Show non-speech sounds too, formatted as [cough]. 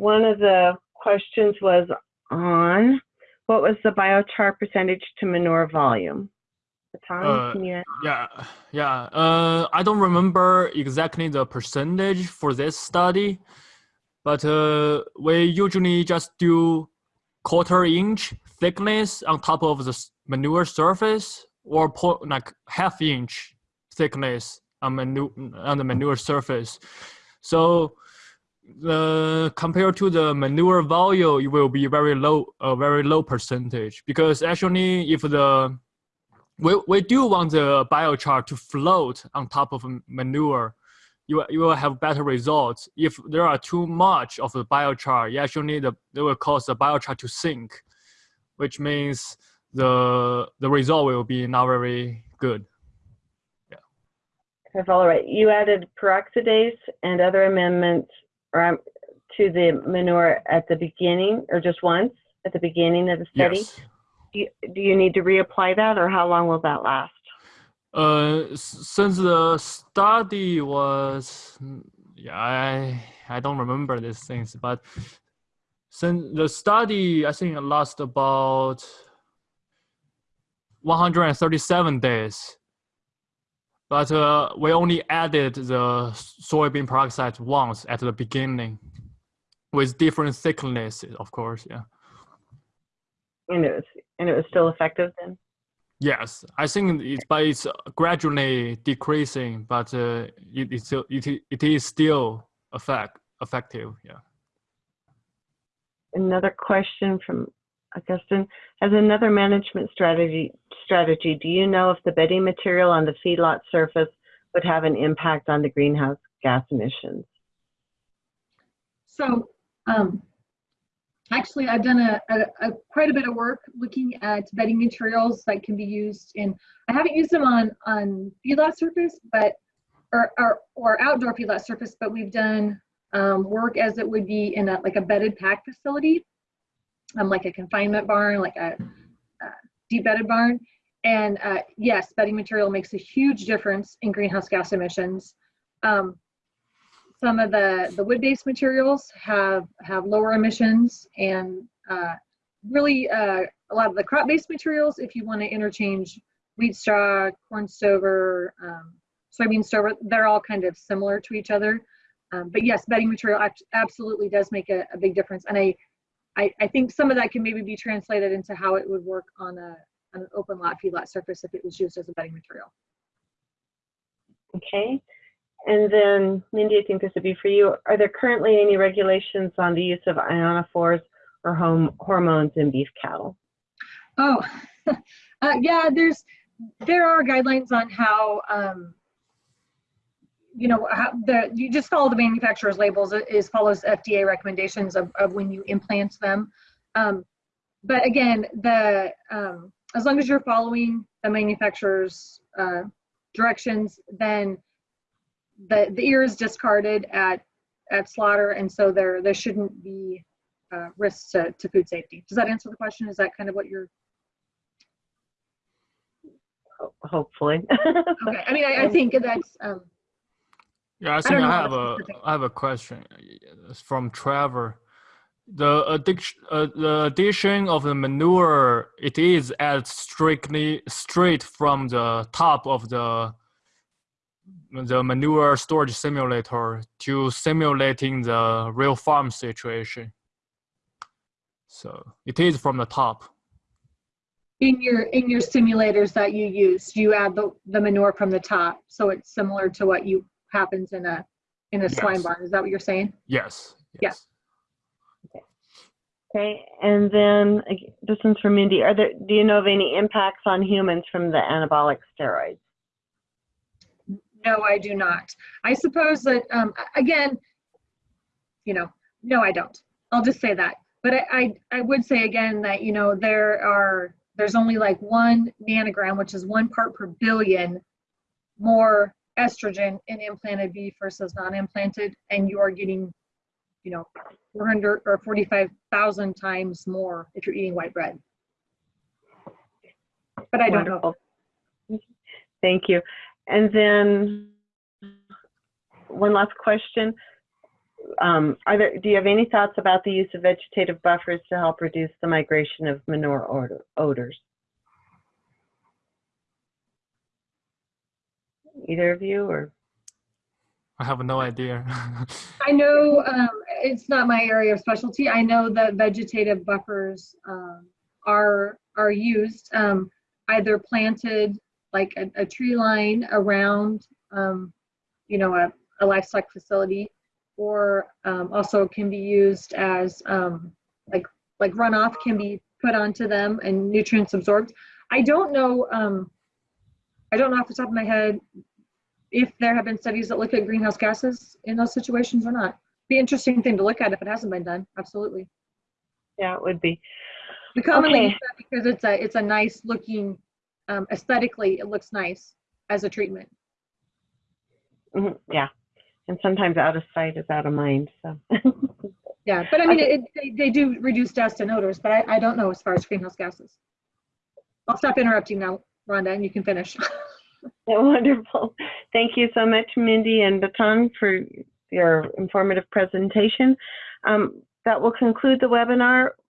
one of the questions was on what was the biochar percentage to manure volume? Uh? Yeah, yeah. Uh, I don't remember exactly the percentage for this study, but uh, we usually just do quarter inch thickness on top of the manure surface, or po- like half inch thickness on manure on the manure surface. So compared to the manure volume, it will be very low, a very low percentage because actually, if the we, we do want the biochar to float on top of manure. You, you will have better results. If there are too much of the biochar, you actually the, it will cause the biochar to sink, which means the the result will be not very good. That's all right. You added peroxidase and other amendments um, to the manure at the beginning, or just once at the beginning of the study. Yes. Do you, do you need to reapply that, or how long will that last? Uh, since the study was, yeah, I I don't remember these things, but since the study, I think it last about 137 days. But uh, we only added the soybean peroxidase once at the beginning, with different thicknesses, of course. Yeah. And it was and it was still effective then. Yes, I think it's but it's gradually decreasing, but uh, it it's still it, it is still effect effective. Yeah. Another question from Augustine. As another management strategy, strategy, do you know if the bedding material on the feedlot surface would have an impact on the greenhouse gas emissions? So, um, actually, I've done a, a, a quite a bit of work looking at bedding materials that can be used in. I haven't used them on on feedlot surface, but or or, or outdoor feedlot surface, but we've done um, work as it would be in a like a bedded pack facility, um, like a confinement barn, like a, a deep bedded barn. And uh, yes, bedding material makes a huge difference in greenhouse gas emissions. Um, some of the the wood-based materials have have lower emissions and uh, really uh, a lot of the crop-based materials if you want to interchange wheat straw corn stover um, soybean stover they're all kind of similar to each other um, but yes bedding material absolutely does make a, a big difference and I, I i think some of that can maybe be translated into how it would work on a on an open lot feedlot surface if it was used as a bedding material Okay. And then, Mindy, I think this would be for you. Are there currently any regulations on the use of ionophores or home hormones in beef cattle? Oh, [laughs] uh, yeah. There's there are guidelines on how um, you know how the you just follow the manufacturer's labels. It is follows FDA recommendations of, of when you implant them. Um, but again, the um, as long as you're following the manufacturer's uh, directions, then the the ear is discarded at at slaughter, and so there there shouldn't be uh, risks to, to food safety. Does that answer the question? Is that kind of what you're Ho- Hopefully. [laughs] Okay, I mean, I, I think that's, um, Yeah, I think don't I, have a have a question It's from Trevor. The addiction, uh, the addition of the manure, it is added strictly straight from the top of the the manure storage simulator to simulating the real farm situation. So it is from the top. in your, in your simulators that you use, you add the, the manure from the top. So it's similar to what you, happens in a, in a swine Yes. barn. Is that what you're saying? Yes. Yeah. Yes. Okay, and then this one's from Mindy. Are there, do you know of any impacts on humans from the anabolic steroids? No, I do not. I suppose that, um, again, you know, no, I don't. I'll just say that. But I, I, I would say again that, you know, there are, there's only like one nanogram, which is one part per billion more estrogen in implanted beef versus non-implanted, and you are getting, you know, 400 or 45,000 times more if you're eating white bread. But I don't know. Thank you. And then one last question. um, are there, do you have any thoughts about the use of vegetative buffers to help reduce the migration of manure odor, odors? Either of you or? I have no idea. [laughs] I know um, it's not my area of specialty. I know that vegetative buffers um, are are used um, either planted like a, a tree line around, um, you know, a, a livestock facility, or um, also can be used as um, like like runoff can be put onto them and nutrients absorbed. I don't know. I don't know off the top of my head if there have been studies that look at greenhouse gases in those situations or not. Be interesting thing to look at if it hasn't been done. Absolutely. Yeah, it would be. We commonly Okay. use that because it's a it's a nice looking um, aesthetically it looks nice as a treatment. Mhm, Yeah. And sometimes out of sight is out of mind, so. [laughs] Yeah, but I mean Okay. it, they, they do reduce dust and odors, but I, I don't know as far as greenhouse gases. I'll stop interrupting now, Rhonda, and you can finish. [laughs] Wonderful. Thank you so much, Mindy and Baitong, for your informative presentation. Um, That will conclude the webinar.